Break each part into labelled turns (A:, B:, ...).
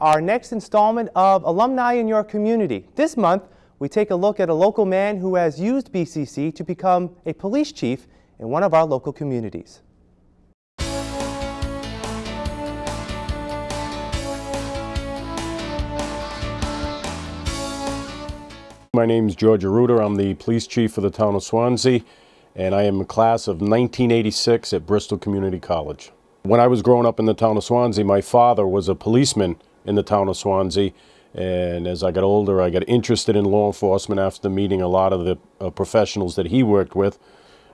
A: our next installment of Alumni in Your Community. This month, we take a look at a local man who has used BCC to become a police chief in one of our local communities.
B: My name is George Arruda. I'm the police chief for the town of Swansea, and I am a class of 1986 at Bristol Community College. When I was growing up in the town of Swansea, my father was a policeman in the town of Swansea, and as I got older, I got interested in law enforcement after meeting a lot of the uh, professionals that he worked with.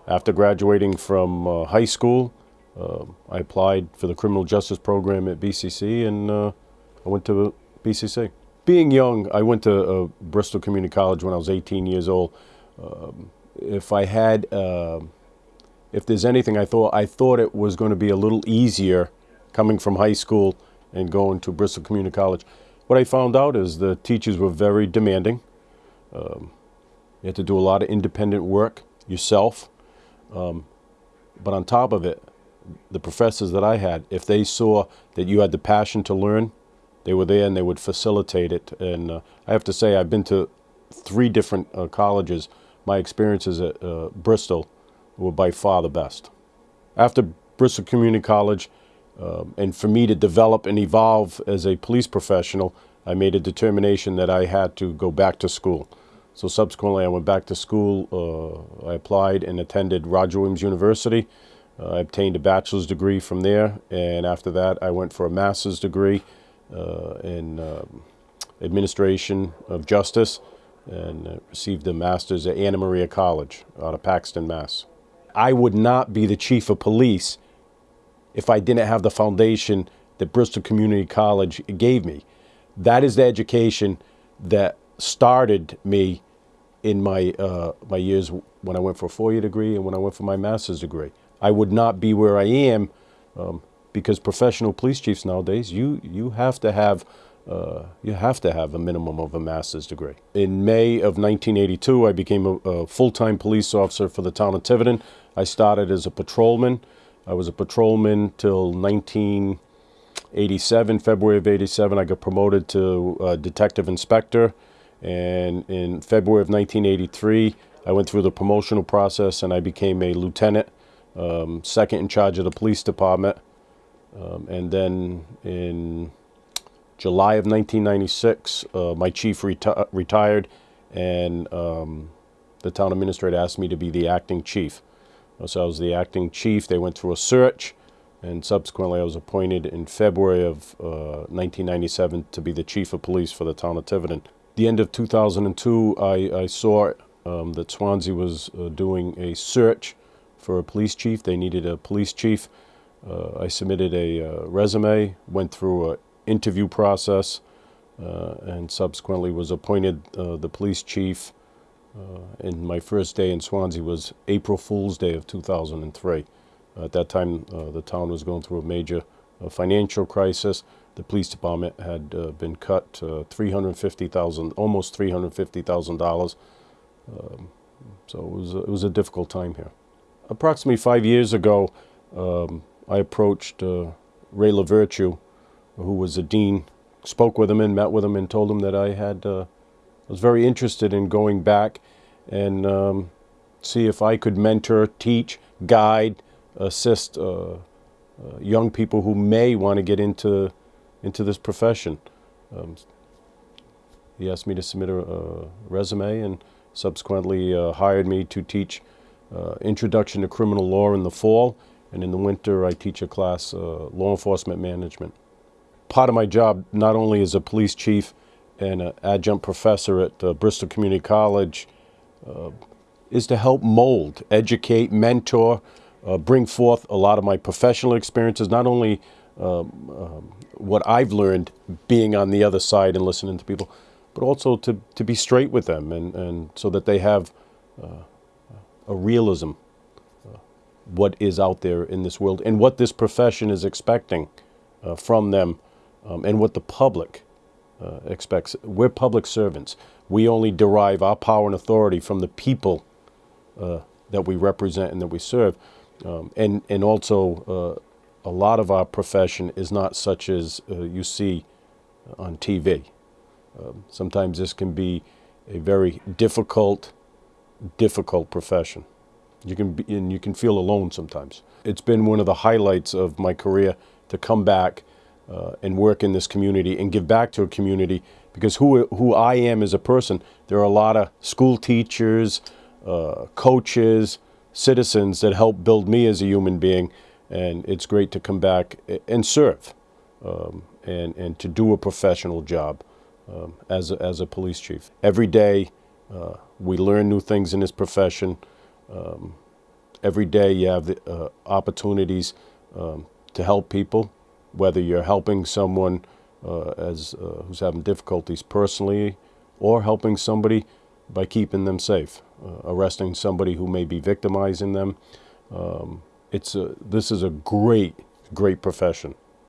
B: After graduating from uh, high school, uh, I applied for the criminal justice program at BCC, and uh, I went to BCC being young, I went to uh, Bristol Community College when I was 18 years old. Um, if I had, uh, if there's anything I thought, I thought it was going to be a little easier coming from high school and going to Bristol Community College. What I found out is the teachers were very demanding. Um, you had to do a lot of independent work yourself. Um, but on top of it, the professors that I had, if they saw that you had the passion to learn, they were there and they would facilitate it. And uh, I have to say, I've been to three different uh, colleges. My experiences at uh, Bristol were by far the best. After Bristol Community College, um, and for me to develop and evolve as a police professional, I made a determination that I had to go back to school. So subsequently, I went back to school. Uh, I applied and attended Roger Williams University. Uh, I obtained a bachelor's degree from there, and after that, I went for a master's degree uh, in um, administration of justice and uh, received a master's at Anna Maria College out of Paxton, Mass. I would not be the chief of police if I didn't have the foundation that Bristol Community College gave me. That is the education that started me in my, uh, my years when I went for a four-year degree and when I went for my master's degree. I would not be where I am um, because professional police chiefs nowadays, you, you have to have uh, you have to have a minimum of a master's degree. In May of 1982, I became a, a full-time police officer for the town of Tiverton. I started as a patrolman. I was a patrolman till 1987, February of 87. I got promoted to uh, detective inspector. And in February of 1983, I went through the promotional process and I became a lieutenant, um, second in charge of the police department. Um, and then in July of 1996, uh, my chief reti retired and um, the town administrator asked me to be the acting chief. So I was the acting chief. They went through a search and subsequently I was appointed in February of uh, 1997 to be the chief of police for the town of Tiverton. The end of 2002, I, I saw um, that Swansea was uh, doing a search for a police chief. They needed a police chief. Uh, I submitted a uh, resume, went through an interview process, uh, and subsequently was appointed uh, the police chief. Uh, and my first day in Swansea was April Fool's Day of 2003. At that time, uh, the town was going through a major financial crisis. The police department had been cut 350,000, almost $350,000. Um, so it was, it was a difficult time here. Approximately five years ago, um, I approached uh, Ray LaVirtue, who was a dean, spoke with him and met with him and told him that I had, uh, was very interested in going back and um, see if I could mentor, teach, guide, assist uh, uh young people who may want to get into, into this profession. Um, he asked me to submit a, a resume and subsequently uh, hired me to teach uh, Introduction to Criminal Law in the fall and in the winter I teach a class, uh, law enforcement management. Part of my job, not only as a police chief and an adjunct professor at uh, Bristol Community College, uh, is to help mold, educate, mentor, uh, bring forth a lot of my professional experiences, not only um, um, what I've learned being on the other side and listening to people, but also to, to be straight with them and, and so that they have uh, a realism what is out there in this world and what this profession is expecting uh, from them um, and what the public uh, expects. We're public servants. We only derive our power and authority from the people uh, that we represent and that we serve. Um, and, and also, uh, a lot of our profession is not such as uh, you see on TV. Um, sometimes this can be a very difficult, difficult profession. You can be, and you can feel alone sometimes. It's been one of the highlights of my career to come back uh, and work in this community and give back to a community because who who I am as a person, there are a lot of school teachers, uh, coaches, citizens that help build me as a human being, and it's great to come back and serve um, and and to do a professional job um, as a, as a police chief. Every day uh, we learn new things in this profession. Um, every day you have the uh, opportunities um, to help people, whether you're helping someone uh, as uh, who's having difficulties personally, or helping somebody by keeping them safe, uh, arresting somebody who may be victimizing them. Um, it's a, this is a great, great profession.